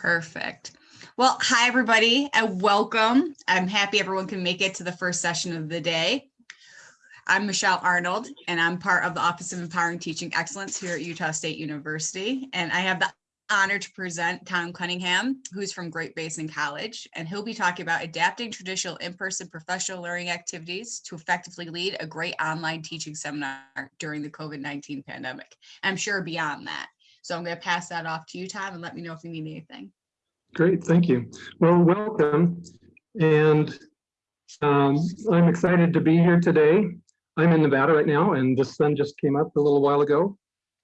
Perfect. Well, hi, everybody, and welcome. I'm happy everyone can make it to the first session of the day. I'm Michelle Arnold, and I'm part of the Office of Empowering Teaching Excellence here at Utah State University. And I have the honor to present Tom Cunningham, who's from Great Basin College, and he'll be talking about adapting traditional in-person professional learning activities to effectively lead a great online teaching seminar during the COVID-19 pandemic. I'm sure beyond that. So I'm going to pass that off to you, Tom, and let me know if you need anything. Great, thank you. Well, welcome. And um, I'm excited to be here today. I'm in Nevada right now, and the sun just came up a little while ago.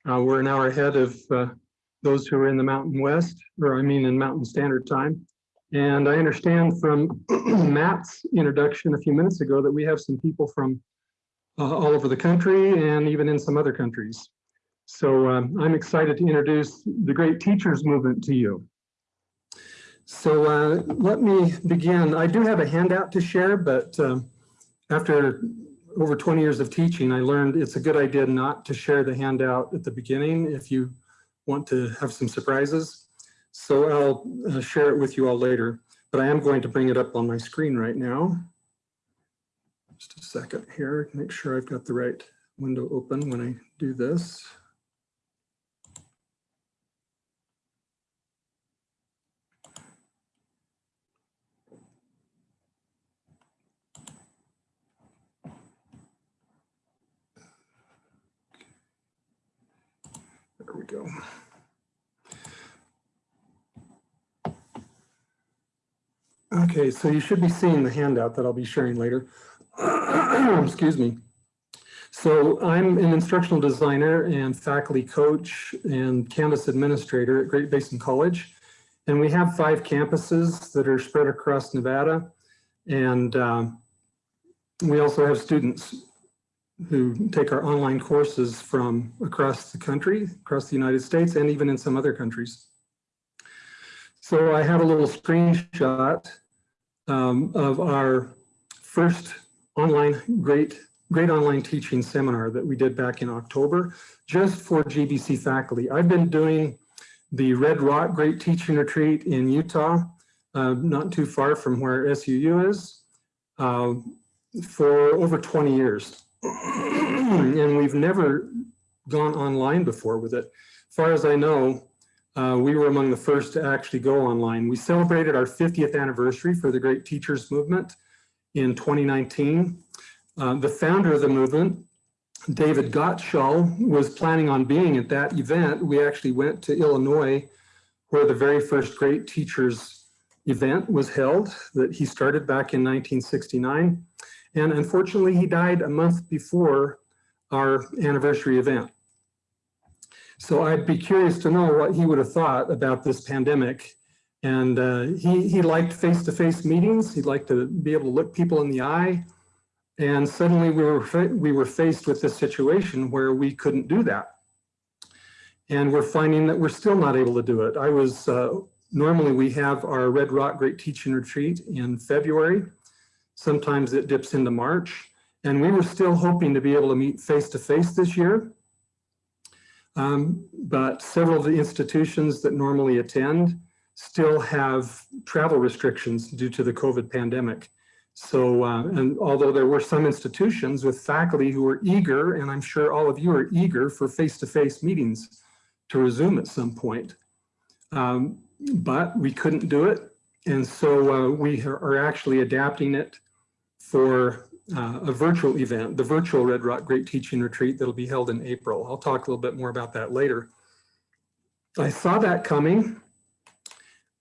Uh, we're an hour ahead of uh, those who are in the Mountain West, or I mean in Mountain Standard Time. And I understand from Matt's introduction a few minutes ago that we have some people from uh, all over the country and even in some other countries. So um, I'm excited to introduce the Great Teachers Movement to you. So uh, let me begin. I do have a handout to share, but uh, after over 20 years of teaching, I learned it's a good idea not to share the handout at the beginning if you want to have some surprises. So I'll uh, share it with you all later, but I am going to bring it up on my screen right now. Just a second here, make sure I've got the right window open when I do this. We go. Okay, so you should be seeing the handout that I'll be sharing later. Excuse me. So I'm an instructional designer and faculty coach and Canvas administrator at Great Basin College. And we have five campuses that are spread across Nevada. And um, we also have students who take our online courses from across the country, across the United States, and even in some other countries. So I have a little screenshot um, of our first online great great online teaching seminar that we did back in October, just for GBC faculty. I've been doing the Red Rock Great Teaching Retreat in Utah, uh, not too far from where SUU is, uh, for over 20 years. and we've never gone online before with it. As far as I know, uh, we were among the first to actually go online. We celebrated our 50th anniversary for the Great Teachers Movement in 2019. Uh, the founder of the movement, David Gottshall, was planning on being at that event. We actually went to Illinois where the very first Great Teachers event was held that he started back in 1969. And unfortunately, he died a month before our anniversary event. So I'd be curious to know what he would have thought about this pandemic. And uh, he, he liked face-to-face -face meetings. He'd like to be able to look people in the eye. And suddenly we were, we were faced with this situation where we couldn't do that. And we're finding that we're still not able to do it. I was, uh, normally we have our Red Rock Great Teaching Retreat in February. Sometimes it dips into March. And we were still hoping to be able to meet face-to-face -face this year. Um, but several of the institutions that normally attend still have travel restrictions due to the COVID pandemic. So, uh, and although there were some institutions with faculty who were eager, and I'm sure all of you are eager for face-to-face -face meetings to resume at some point, um, but we couldn't do it. And so uh, we are actually adapting it for uh, a virtual event, the virtual Red Rock Great Teaching Retreat that'll be held in April. I'll talk a little bit more about that later. I saw that coming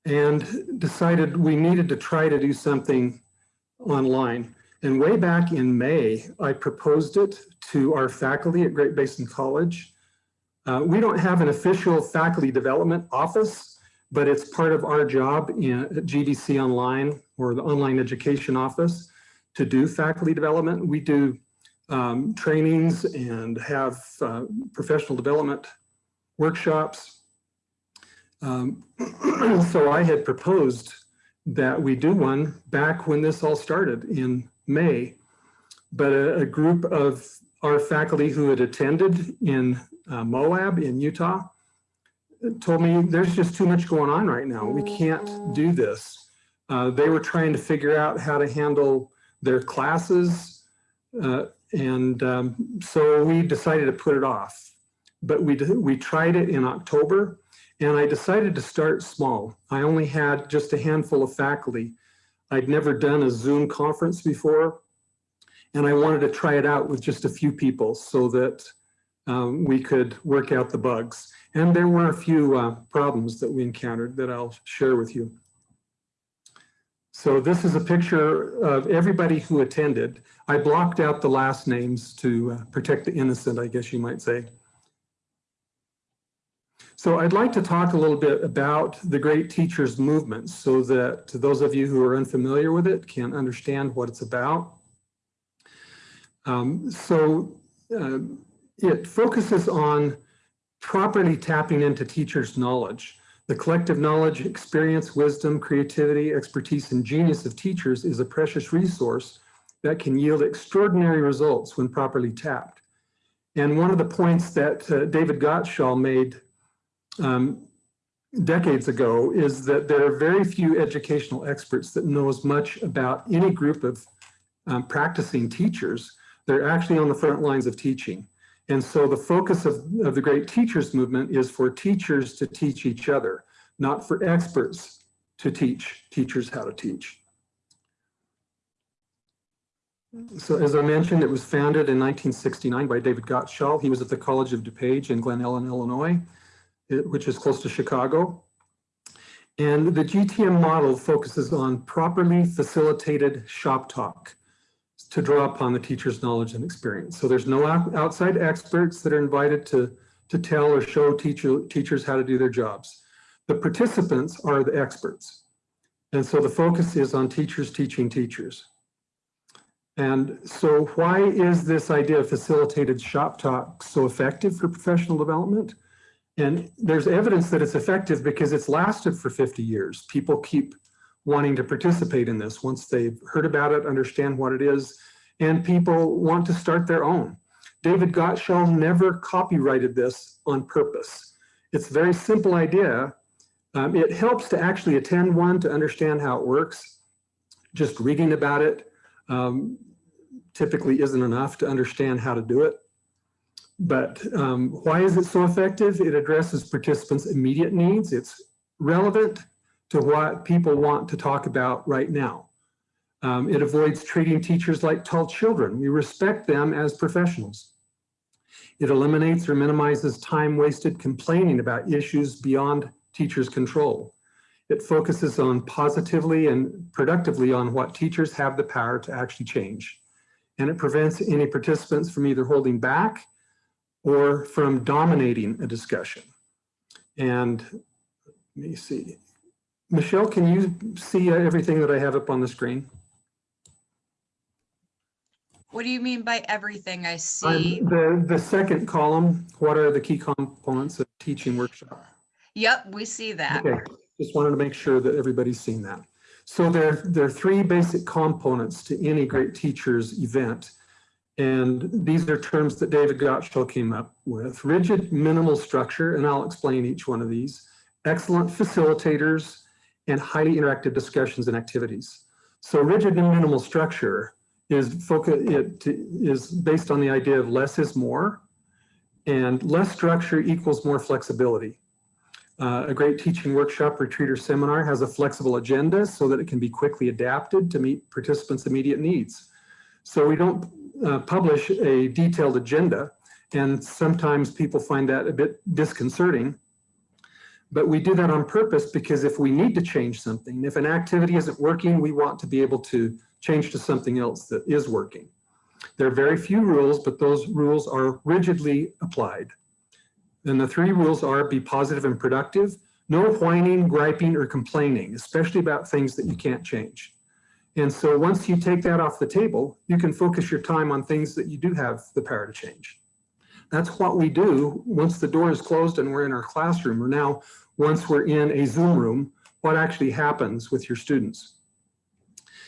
and decided we needed to try to do something online. And way back in May, I proposed it to our faculty at Great Basin College. Uh, we don't have an official faculty development office, but it's part of our job in, at GBC Online or the online education office to do faculty development. We do um, trainings and have uh, professional development workshops. Um, so I had proposed that we do one back when this all started in May, but a, a group of our faculty who had attended in uh, Moab in Utah told me there's just too much going on right now. We can't do this. Uh, they were trying to figure out how to handle their classes. Uh, and um, so we decided to put it off. But we, we tried it in October and I decided to start small. I only had just a handful of faculty. I'd never done a Zoom conference before. And I wanted to try it out with just a few people so that um, we could work out the bugs. And there were a few uh, problems that we encountered that I'll share with you. So this is a picture of everybody who attended. I blocked out the last names to uh, protect the innocent, I guess you might say. So I'd like to talk a little bit about the Great Teachers Movement so that those of you who are unfamiliar with it can understand what it's about. Um, so uh, it focuses on properly tapping into teachers' knowledge. The collective knowledge, experience, wisdom, creativity, expertise, and genius of teachers is a precious resource that can yield extraordinary results when properly tapped. And one of the points that uh, David Gottshall made um, decades ago is that there are very few educational experts that know as much about any group of um, practicing teachers. They're actually on the front lines of teaching. And so the focus of, of the great teachers movement is for teachers to teach each other, not for experts to teach teachers how to teach. So as I mentioned, it was founded in 1969 by David Gottshall. He was at the College of DuPage in Glen Ellyn, Illinois, it- which is close to Chicago. And the GTM model focuses on properly facilitated shop talk to draw upon the teacher's knowledge and experience. So there's no outside experts that are invited to, to tell or show teacher, teachers how to do their jobs. The participants are the experts. And so the focus is on teachers teaching teachers. And so why is this idea of facilitated shop talk so effective for professional development? And there's evidence that it's effective because it's lasted for 50 years. People keep wanting to participate in this once they've heard about it, understand what it is, and people want to start their own. David Gottshall never copyrighted this on purpose. It's a very simple idea. Um, it helps to actually attend one to understand how it works. Just reading about it um, typically isn't enough to understand how to do it. But um, why is it so effective? It addresses participants' immediate needs. It's relevant to what people want to talk about right now. Um, it avoids treating teachers like tall children. We respect them as professionals. It eliminates or minimizes time wasted complaining about issues beyond teachers' control. It focuses on positively and productively on what teachers have the power to actually change. And it prevents any participants from either holding back or from dominating a discussion. And let me see. Michelle, can you see uh, everything that I have up on the screen? What do you mean by everything I Um, see? The, the second column, what are the key components of teaching workshop? Yep, we see that. Okay, just wanted to make sure that everybody's seen that. So there, there are three basic components to any great teacher's event. And these are terms that David Gottshall came up with. Rigid minimal structure, and I'll explain each one of these. Excellent facilitators and highly interactive discussions and activities. So rigid and minimal structure is focus, it is based on the idea of less is more and less structure equals more flexibility. Uh, a great teaching workshop, retreat, or seminar has a flexible agenda so that it can be quickly adapted to meet participants' immediate needs. So we don't uh, publish a detailed agenda, and sometimes people find that a bit disconcerting. But we do that on purpose because if we need to change something, if an activity isn't working, we want to be able to change to something else that is working. There are very few rules, but those rules are rigidly applied. And the three rules are be positive and productive, no whining, griping, or complaining, especially about things that you can't change. And so once you take that off the table, you can focus your time on things that you do have the power to change. That's what we do once the door is closed and we're in our classroom, or now once we're in a Zoom room, what actually happens with your students.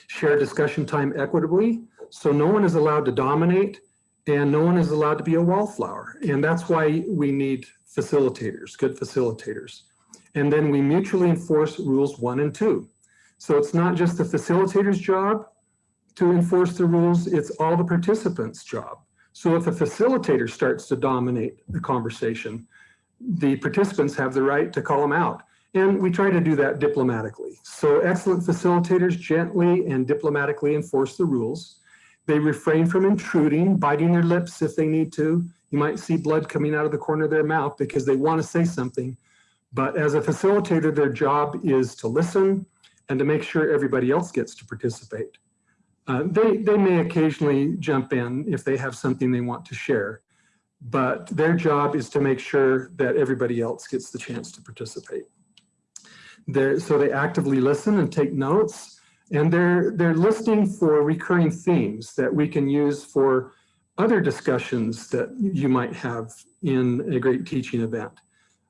Share discussion time equitably, so no one is allowed to dominate and no one is allowed to be a wallflower. And that's why we need facilitators, good facilitators. And then we mutually enforce rules one and two. So it's not just the facilitator's job to enforce the rules, it's all the participants' job. So if a facilitator starts to dominate the conversation, the participants have the right to call them out. And we try to do that diplomatically. So excellent facilitators gently and diplomatically enforce the rules. They refrain from intruding, biting their lips if they need to. You might see blood coming out of the corner of their mouth because they want to say something. But as a facilitator, their job is to listen and to make sure everybody else gets to participate. Uh, they, they may occasionally jump in if they have something they want to share, but their job is to make sure that everybody else gets the chance to participate. They're, so they actively listen and take notes, and they're, they're listening for recurring themes that we can use for other discussions that you might have in a great teaching event,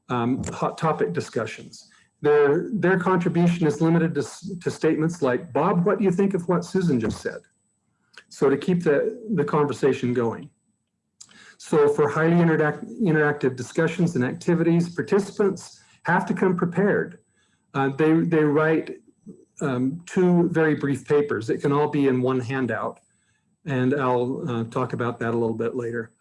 um, hot topic discussions. Their, their contribution is limited to, to statements like, Bob, what do you think of what Susan just said? So to keep the, the conversation going. So for highly interact, interactive discussions and activities, participants have to come prepared. Uh, they, they write um, two very brief papers. It can all be in one handout. And I'll uh, talk about that a little bit later.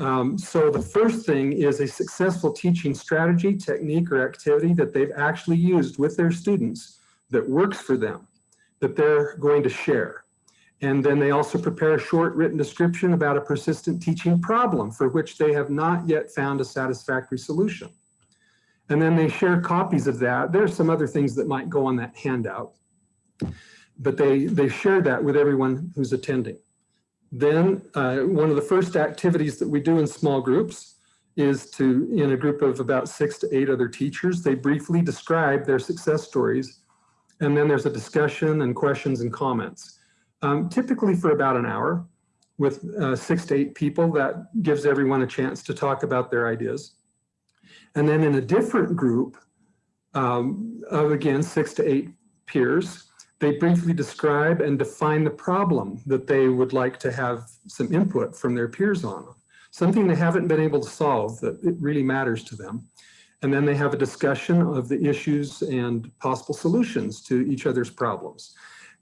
Um, so the first thing is a successful teaching strategy, technique, or activity that they've actually used with their students that works for them, that they're going to share. And then they also prepare a short written description about a persistent teaching problem for which they have not yet found a satisfactory solution. And then they share copies of that. There's some other things that might go on that handout, but they, they share that with everyone who's attending. Then uh, one of the first activities that we do in small groups is to, in a group of about six to eight other teachers, they briefly describe their success stories. And then there's a discussion and questions and comments, um, typically for about an hour with uh, six to eight people. That gives everyone a chance to talk about their ideas. And then in a different group um, of, again, six to eight peers, they briefly describe and define the problem that they would like to have some input from their peers on, something they haven't been able to solve that it really matters to them. And then they have a discussion of the issues and possible solutions to each other's problems.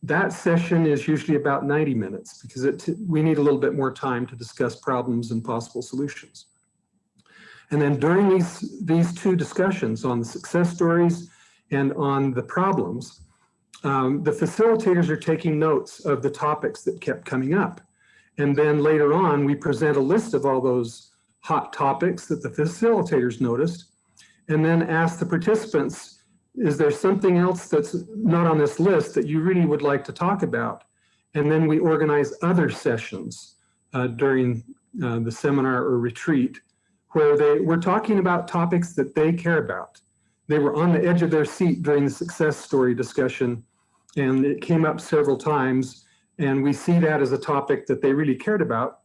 That session is usually about 90 minutes because it, we need a little bit more time to discuss problems and possible solutions. And then during these, these two discussions on the success stories and on the problems, um, the facilitators are taking notes of the topics that kept coming up. And then later on, we present a list of all those hot topics that the facilitators noticed, and then ask the participants, is there something else that's not on this list that you really would like to talk about? And then we organize other sessions uh, during uh, the seminar or retreat where they, we're talking about topics that they care about. They were on the edge of their seat during the success story discussion, and it came up several times, and we see that as a topic that they really cared about.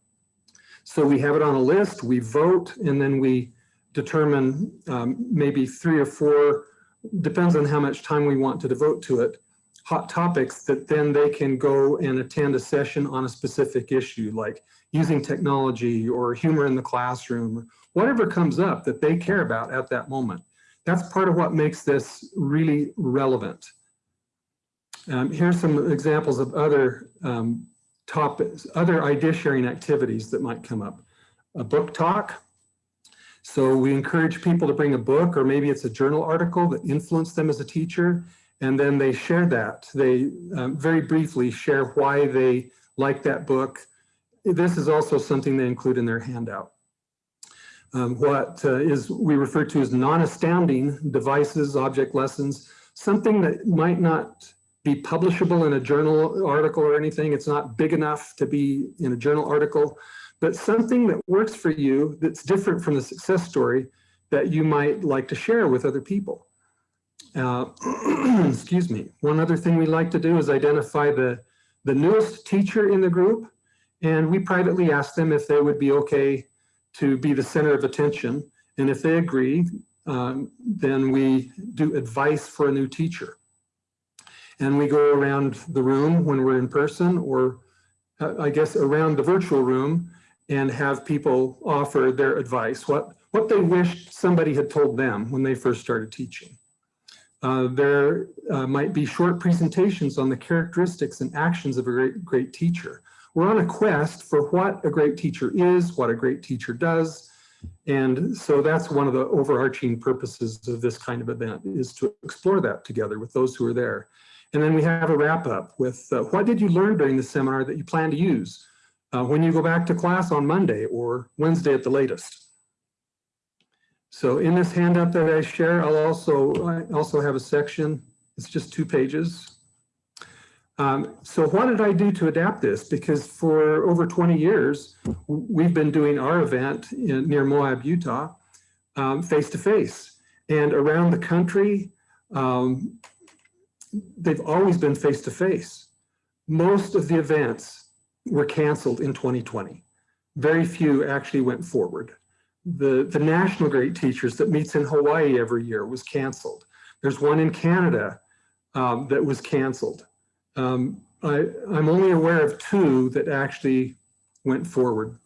So we have it on a list, we vote, and then we determine um, maybe three or four, depends on how much time we want to devote to it, hot topics that then they can go and attend a session on a specific issue, like using technology or humor in the classroom, whatever comes up that they care about at that moment. That's part of what makes this really relevant. Um, here's some examples of other um, topics, other idea sharing activities that might come up. A book talk. So we encourage people to bring a book or maybe it's a journal article that influenced them as a teacher. And then they share that. They um, very briefly share why they like that book. This is also something they include in their handout um, what uh, is we refer to as non-astounding devices, object lessons, something that might not be publishable in a journal article or anything. It's not big enough to be in a journal article, but something that works for you that's different from the success story that you might like to share with other people. Uh, excuse me. One other thing we like to do is identify the, the newest teacher in the group, and we privately ask them if they would be okay to be the center of attention. And if they agree, um, then we do advice for a new teacher. And we go around the room when we're in person or uh, I guess around the virtual room and have people offer their advice, what, what they wished somebody had told them when they first started teaching. Uh, there uh, might be short presentations on the characteristics and actions of a great, great teacher. We're on a quest for what a great teacher is, what a great teacher does, and so that's one of the overarching purposes of this kind of event is to explore that together with those who are there. And then we have a wrap up with uh, what did you learn during the seminar that you plan to use uh, when you go back to class on Monday or Wednesday at the latest. So in this handout that I share, I'll also, I also have a section, it's just two pages. Um, so what did I do to adapt this? Because for over 20 years, we've been doing our event in, near Moab, Utah, um, face to face. And around the country, um, they've always been face to face. Most of the events were canceled in 2020. Very few actually went forward. The, the National Great Teachers that meets in Hawaii every year was canceled. There's one in Canada um, that was canceled. Um, I, I'm only aware of two that actually went forward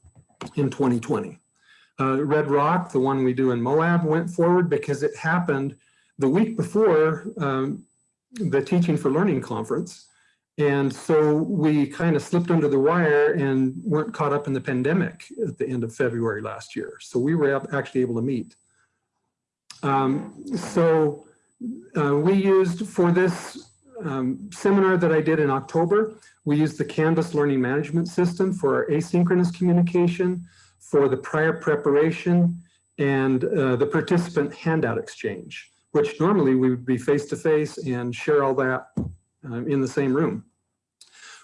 in 2020. Uh, Red Rock, the one we do in Moab, went forward because it happened the week before um, the Teaching for Learning conference. And so we kind of slipped under the wire and weren't caught up in the pandemic at the end of February last year. So we were actually able to meet. Um, so uh, we used for this um, seminar that I did in October, we used the Canvas Learning Management System for our asynchronous communication, for the prior preparation, and uh, the participant handout exchange, which normally we would be face-to-face -face and share all that um, in the same room.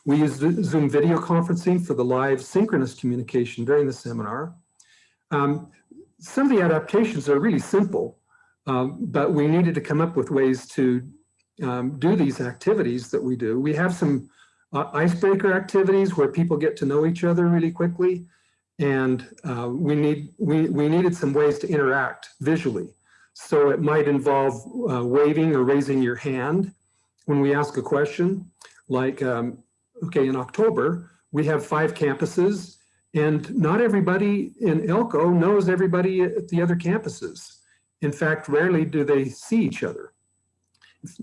We used Zoom video conferencing for the live synchronous communication during the seminar. Um, some of the adaptations are really simple, um, but we needed to come up with ways to um, do these activities that we do. We have some uh, icebreaker activities where people get to know each other really quickly. And uh, we, need, we, we needed some ways to interact visually. So it might involve uh, waving or raising your hand when we ask a question, like, um, okay, in October, we have five campuses and not everybody in Elko knows everybody at the other campuses. In fact, rarely do they see each other.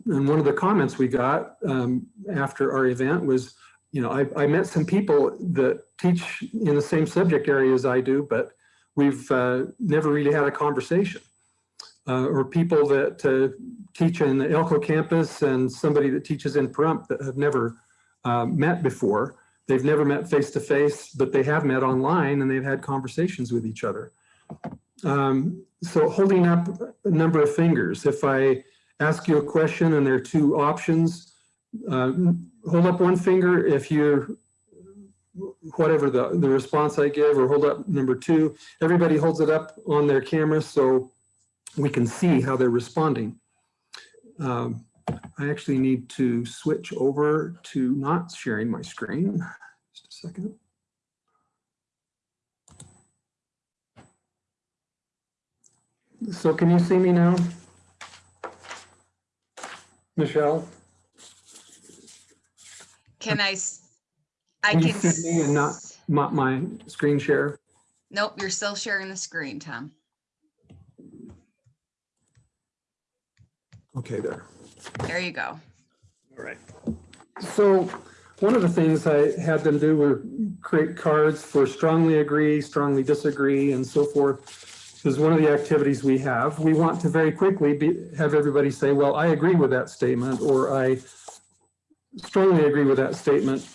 And one of the comments we got um, after our event was, you know, I, I, met some people that teach in the same subject area as I do, but we've uh, never really had a conversation. Uh, or people that uh, teach in the Elko campus and somebody that teaches in Pahrump that have never uh, met before. They've never met face to face, but they have met online and they've had conversations with each other. Um, so holding up a number of fingers, if I ask you a question and there are two options. Uh, hold up one finger if you're, whatever the, the response I give, or hold up number two. Everybody holds it up on their camera so we can see how they're responding. Um, I actually need to switch over to not sharing my screen. Just a second. So can you see me now? Michelle? Can I, s- I Can you can. see me and not s- my, my screen share? Nope, you're still sharing the screen, Tom. Okay, there. There you go. All right. So one of the things I had them do were create cards for strongly agree, strongly disagree, and so forth. Is one of the activities we have. We want to very quickly be, have everybody say, well, I agree with that statement, or I strongly agree with that statement,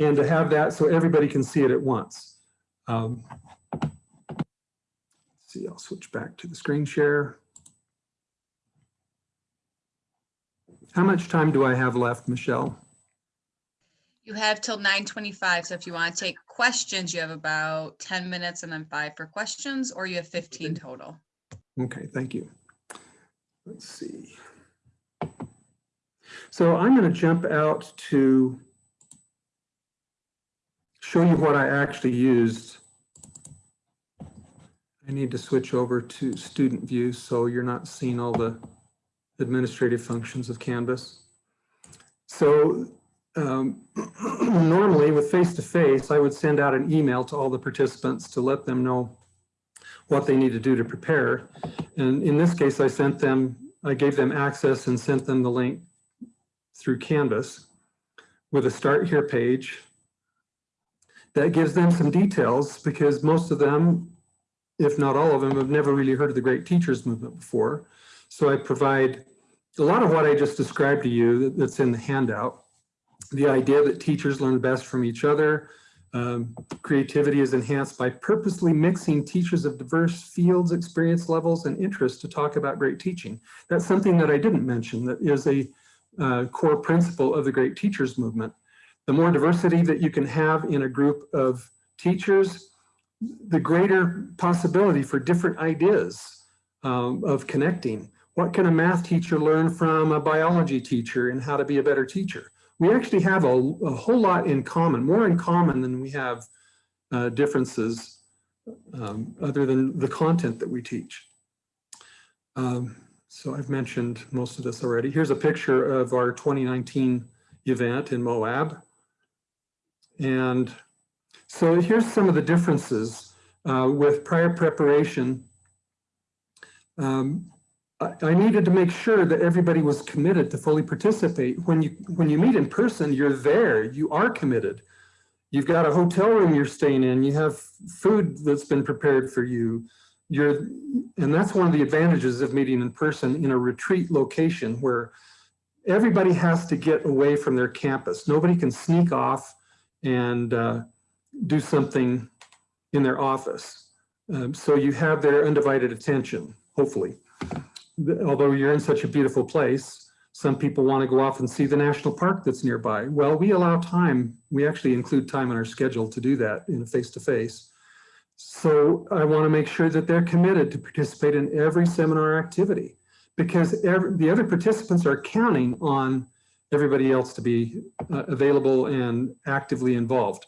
and to have that so everybody can see it at once. Um, see, I'll switch back to the screen share. How much time do I have left, Michelle? You have till nine twenty-five, so if you want to take questions, you have about ten minutes and then five for questions, or you have fifteen total. Okay, thank you. Let's see. So I'm going to jump out to show you what I actually used. I need to switch over to student view so you're not seeing all the administrative functions of Canvas. So um, normally with face-to-face, I would send out an email to all the participants to let them know what they need to do to prepare. And in this case, I sent them, I gave them access and sent them the link through Canvas with a start here page. That gives them some details because most of them, if not all of them, have never really heard of the Great Teachers Movement before. So I provide a lot of what I just described to you that's in the handout. The idea that teachers learn best from each other. Um, creativity is enhanced by purposely mixing teachers of diverse fields, experience levels, and interests to talk about great teaching. That's something that I didn't mention that is a uh, core principle of the Great Teachers Movement. The more diversity that you can have in a group of teachers, the greater possibility for different ideas um, of connecting. What can a math teacher learn from a biology teacher and how to be a better teacher? We actually have a, a whole lot in common, more in common than we have uh, differences um, other than the content that we teach. Um, so I've mentioned most of this already. Here's a picture of our 2019 event in Moab. And so here's some of the differences uh, with prior preparation. Um, I, needed to make sure that everybody was committed to fully participate. When you when you meet in person, you're there, you are committed. You've got a hotel room you're staying in, you have food that's been prepared for you. You're, and that's one of the advantages of meeting in person in a retreat location where everybody has to get away from their campus. Nobody can sneak off and uh, do something in their office. Um, so you have their undivided attention, hopefully. Although you're in such a beautiful place, some people want to go off and see the national park that's nearby. Well, we allow time. We actually include time in our schedule to do that in a face-to-face. -face. So I want to make sure that they're committed to participate in every seminar activity because every, the other participants are counting on everybody else to be uh, available and actively involved.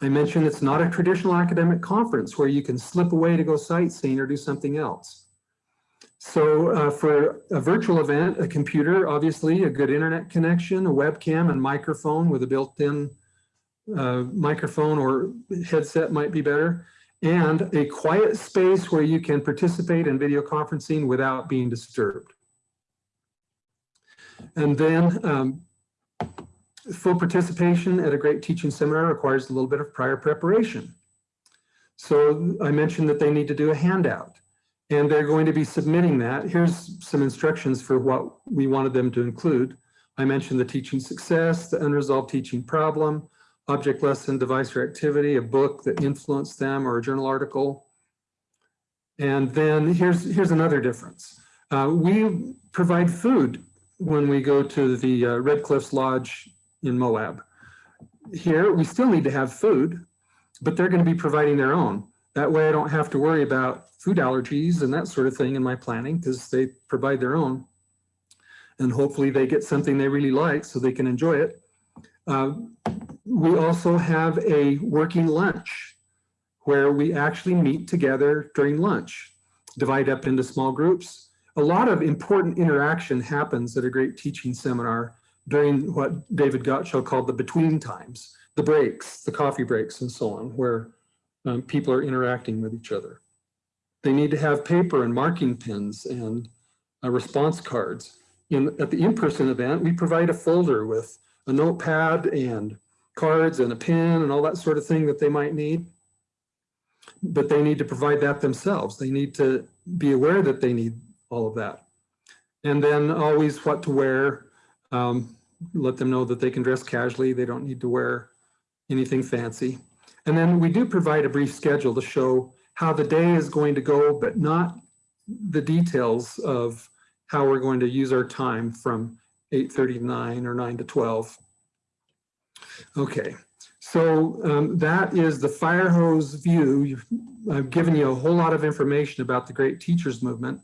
I mentioned it's not a traditional academic conference where you can slip away to go sightseeing or do something else. So uh, for a virtual event, a computer, obviously a good internet connection, a webcam and microphone with a built-in uh, microphone or headset might be better, and a quiet space where you can participate in video conferencing without being disturbed. And then um, full participation at a great teaching seminar requires a little bit of prior preparation. So I mentioned that they need to do a handout and they're going to be submitting that. Here's some instructions for what we wanted them to include. I mentioned the teaching success, the unresolved teaching problem, object lesson, device or activity, a book that influenced them or a journal article. And then here's, here's another difference. Uh, we provide food when we go to the uh, Red Cliffs Lodge in Moab. Here, we still need to have food, but they're going to be providing their own. That way I don't have to worry about food allergies and that sort of thing in my planning because they provide their own. And hopefully they get something they really like so they can enjoy it. Uh, we also have a working lunch where we actually meet together during lunch, divide up into small groups. A lot of important interaction happens at a great teaching seminar during what David Gottshall called the between times, the breaks, the coffee breaks and so on, where um, people are interacting with each other. They need to have paper and marking pens and uh, response cards. In, at the in-person event, we provide a folder with a notepad and cards and a pen and all that sort of thing that they might need. But they need to provide that themselves. They need to be aware that they need all of that. And then always what to wear, um, let them know that they can dress casually. They don't need to wear anything fancy. And then we do provide a brief schedule to show how the day is going to go, but not the details of how we're going to use our time from 8.39 or 9 to 12. Okay, so um, that is the fire hose view. I've given you a whole lot of information about the Great Teachers Movement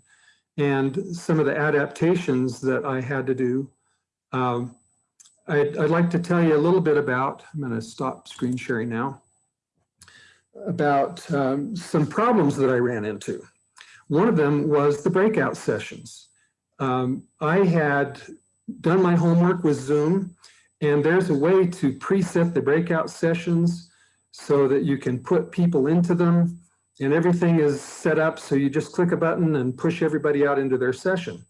and some of the adaptations that I had to do. Um, I'd, I'd, like to tell you a little bit about, I'm going to stop screen sharing now, about um, some problems that I ran into. One of them was the breakout sessions. Um, I had done my homework with Zoom And there's a way to preset the breakout sessions so that you can put people into them and everything is set up so you just click a button and push everybody out into their session.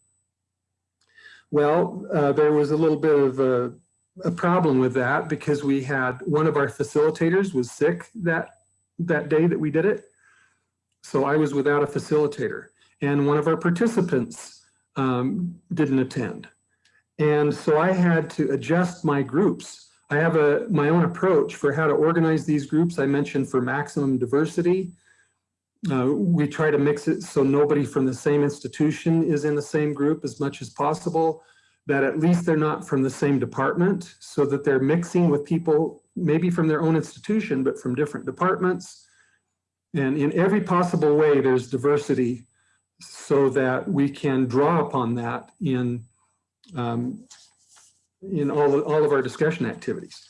Well, uh, there was a little bit of a, a problem with that because we had one of our facilitators was sick that, that day that we did it. So I was without a facilitator and one of our participants um, didn't attend. And so I had to adjust my groups. I have a my own approach for how to organize these groups. I mentioned for maximum diversity. Uh, we try to mix it so nobody from the same institution is in the same group as much as possible, that at least they're not from the same department so that they're mixing with people maybe from their own institution, but from different departments. And in every possible way, there's diversity so that we can draw upon that in, um, in all, all of our discussion activities.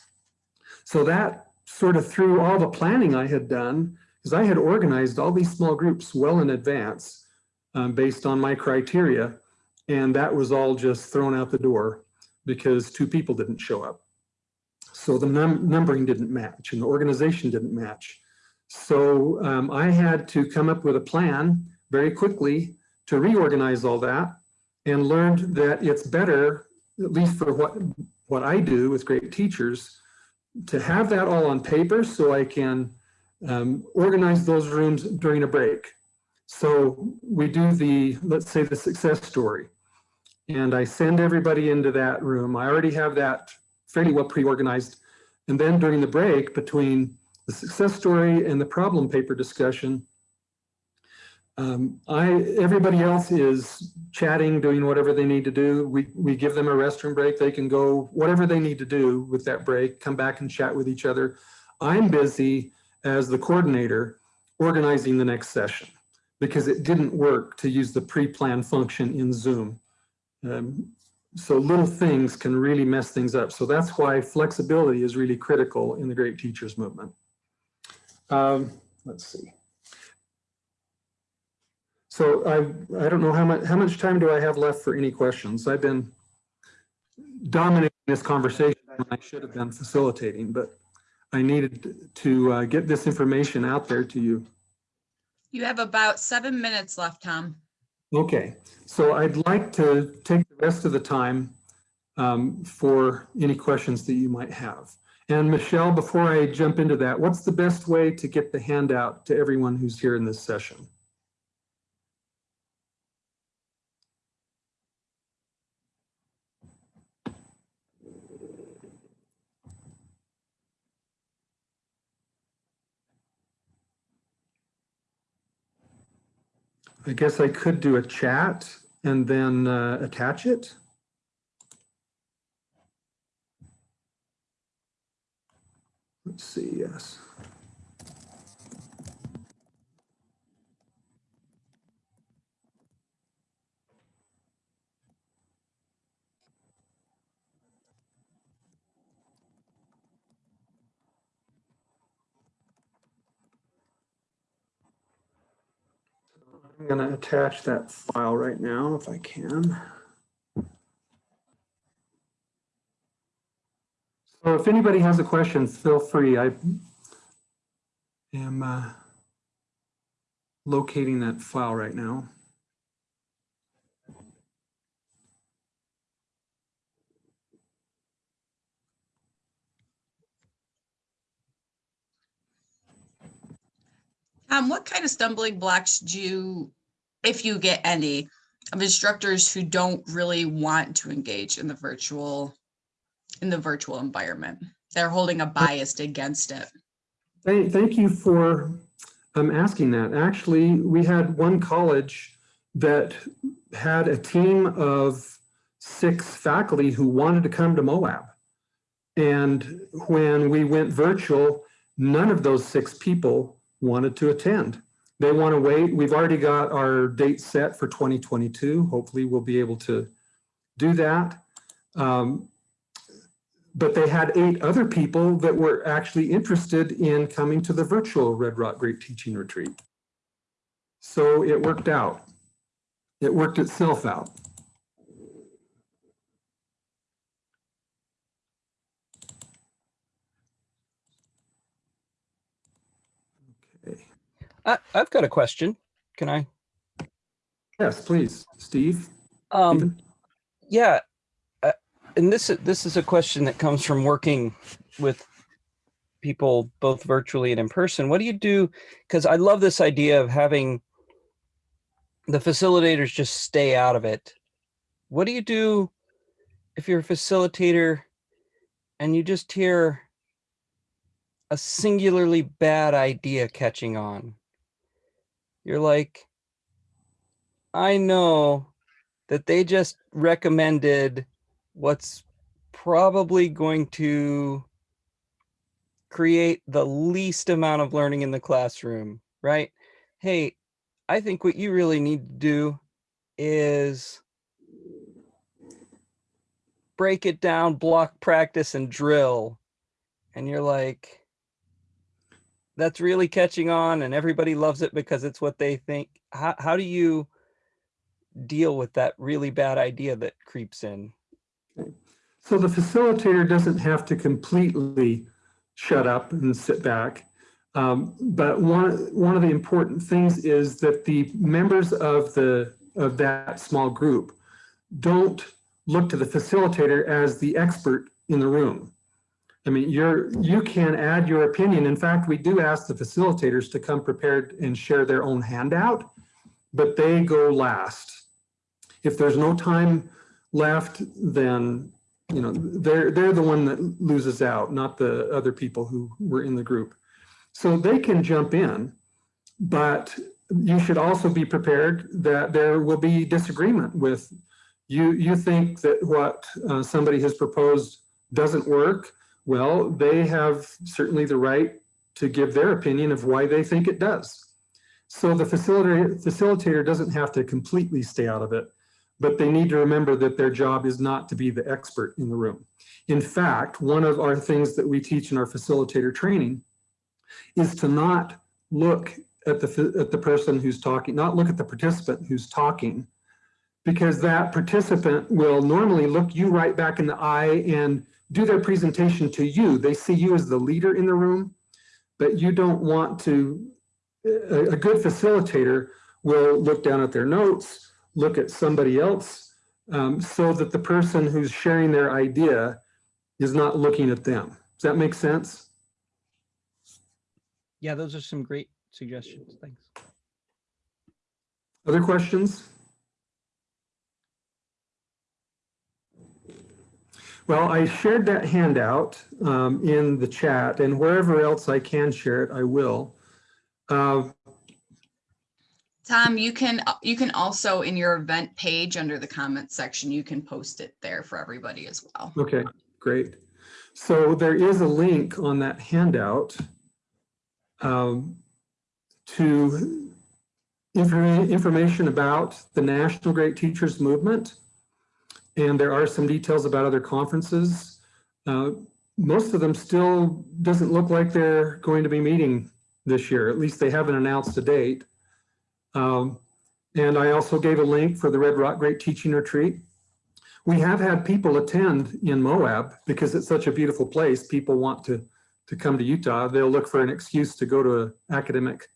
So that sort of through all the planning I had done, because I had organized all these small groups well in advance um, based on my criteria, and that was all just thrown out the door because two people didn't show up. So the num numbering didn't match and the organization didn't match. So um, I had to come up with a plan very quickly to reorganize all that and learned that it's better, at least for what, what I do with great teachers, to have that all on paper so I can um, organize those rooms during a break. So we do the, let's say the success story. And I send everybody into that room. I already have that fairly well pre-organized. And then during the break between the success story and the problem paper discussion, um, I everybody else is chatting, doing whatever they need to do. We we give them a restroom break. They can go whatever they need to do with that break. Come back and chat with each other. I'm busy as the coordinator organizing the next session because it didn't work to use the pre-planned function in Zoom. Um, so little things can really mess things up. So that's why flexibility is really critical in the Great Teachers Movement. Um, let's see. So I, I don't know how much, how much time do I have left for any questions? I've been dominating this conversation and I should have been facilitating, but I needed to uh, get this information out there to you. You have about seven minutes left, Tom. Okay, so I'd like to take the rest of the time um, for any questions that you might have. And Michelle, before I jump into that, what's the best way to get the handout to everyone who's here in this session? I guess I could do a chat and then uh, attach it. Let's see, yes. I'm going to attach that file right now if I can. So if anybody has a question, feel free. I am uh, locating that file right now. Um, what kind of stumbling blocks do you, if you get any, of instructors who don't really want to engage in the virtual, in the virtual environment? They're holding a bias against it. Thank, thank you for um, asking that. Actually, we had one college that had a team of six faculty who wanted to come to Moab. And when we went virtual, none of those six people wanted to attend. They want to wait. We've already got our date set for 2022. Hopefully we'll be able to do that. Um, but they had eight other people that were actually interested in coming to the virtual Red Rock Great Teaching Retreat. So it worked out. It worked itself out. I, I've got a question. Can I? Yes, please, Steve. Um, Stephen? yeah, uh, and this this is a question that comes from working with people both virtually and in person. What do you do? Because I love this idea of having the facilitators just stay out of it. What do you do if you're a facilitator and you just hear a singularly bad idea catching on? You're like, I know that they just recommended what's probably going to create the least amount of learning in the classroom, right? Hey, I think what you really need to do is break it down, block practice and drill. And you're like, that's really catching on and everybody loves it because it's what they think. How, how do you deal with that really bad idea that creeps in? So the facilitator doesn't have to completely shut up and sit back. Um, but one, one of the important things is that the members of the of that small group don't look to the facilitator as the expert in the room. I mean, you're you can add your opinion. In fact, we do ask the facilitators to come prepared and share their own handout, but they go last. If there's no time left, then you know they're they're the one that loses out, not the other people who were in the group. So they can jump in, but you should also be prepared that there will be disagreement with you. You think that what uh, somebody has proposed doesn't work. Well, they have certainly the right to give their opinion of why they think it does. So the facilitator, facilitator doesn't have to completely stay out of it, but they need to remember that their job is not to be the expert in the room. In fact, one of our things that we teach in our facilitator training is to not look at the, at the person who's talking, not look at the participant who's talking, because that participant will normally look you right back in the eye and do their presentation to you. They see you as the leader in the room, but you don't want to, a, a good facilitator will look down at their notes, look at somebody else, um, so that the person who's sharing their idea is not looking at them. Does that make sense? Yeah, those are some great suggestions. Thanks. Other questions? Well, I shared that handout um, in the chat and wherever else I can share it, I will. Uh, Tom, you can, you can also in your event page under the comments section, you can post it there for everybody as well. okay, great. So there is a link on that handout um, to infor information about the National Great Teachers Movement. And there are some details about other conferences. Uh, most of them still doesn't look like they're going to be meeting this year. At least they haven't announced a date. Um, and I also gave a link for the Red Rock Great Teaching Retreat. We have had people attend in Moab because it's such a beautiful place. People want to to come to Utah, they'll look for an excuse to go to an academic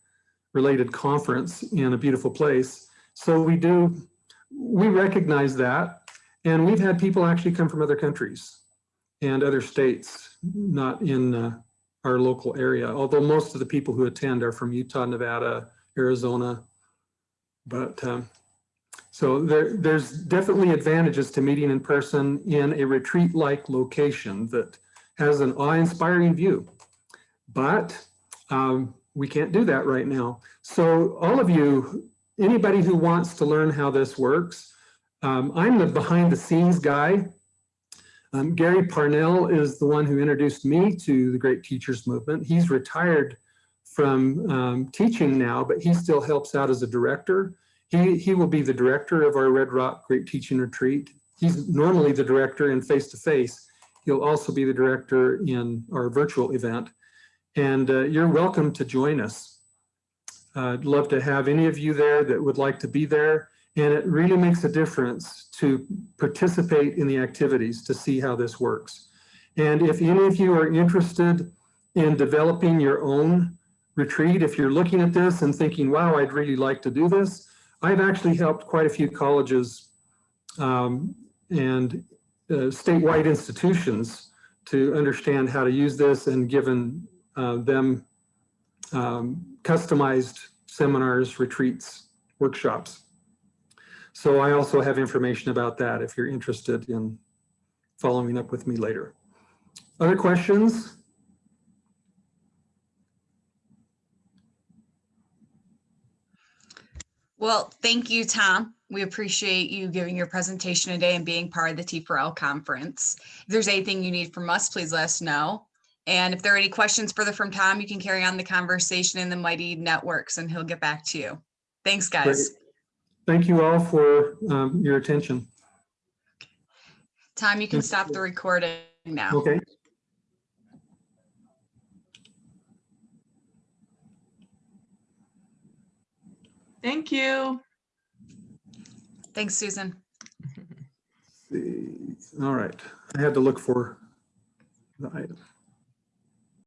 related conference in a beautiful place. So we do, we recognize that. And we've had people actually come from other countries and other states, not in uh, our local area, although most of the people who attend are from Utah, Nevada, Arizona. But um, so there, there's definitely advantages to meeting in person in a retreat-like location that has an awe-inspiring view. But um, we can't do that right now. So all of you, anybody who wants to learn how this works, um, I'm the behind the scenes guy. Um, Gary Parnell is the one who introduced me to the Great Teachers Movement. He's retired from um, teaching now, but he still helps out as a director. He, he will be the director of our Red Rock Great Teaching Retreat. He's normally the director in face-to-face, He'll also be the director in our virtual event. And uh, you're welcome to join us. Uh, I'd love to have any of you there that would like to be there. And it really makes a difference to participate in the activities to see how this works. And if any of you are interested in developing your own retreat, if you're looking at this and thinking, wow, I'd really like to do this, I've actually helped quite a few colleges um, and uh, statewide institutions to understand how to use this and given uh, them um, customized seminars, retreats, workshops. So I also have information about that if you're interested in following up with me later. Other questions? Well, thank you, Tom. We appreciate you giving your presentation today and being part of the T4L conference. If there's anything you need from us, please let us know. And if there are any questions further from Tom, you can carry on the conversation in the Mighty Networks and he'll get back to you. Thanks, guys. Thank you all for um, your attention. Tom, you can stop the recording now. Okay. Thank you. Thanks, Susan. All right. I had to look for the item.